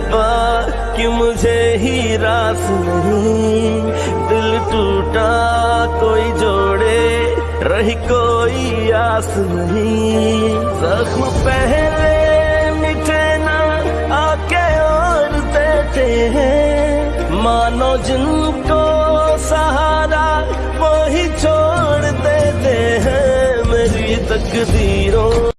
रब्बा कि मुझे ही रास नहीं। दिल टूटा, कोई जोड़े, रही कोई आस नहीं। जख्म पहले मिटे ना, आके और देते हैं। मानो जिनको सहारा वो ही छोड़ देते हैं मेरी तकदीरों।